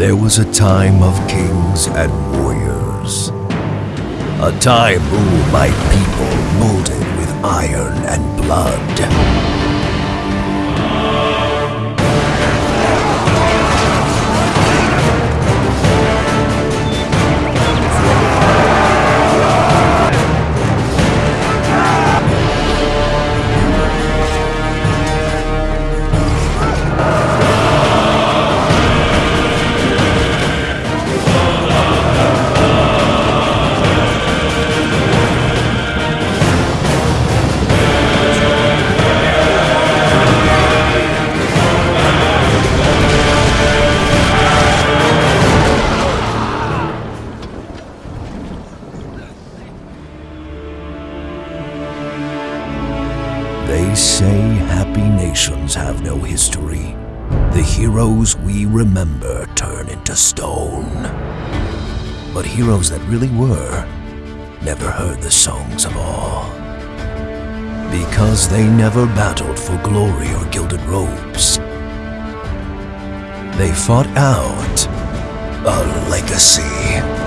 There was a time of kings and warriors. A time ruled by people molded with iron and blood. They say happy nations have no history. The heroes we remember turn into stone. But heroes that really were never heard the songs of awe. Because they never battled for glory or gilded robes. They fought out a legacy.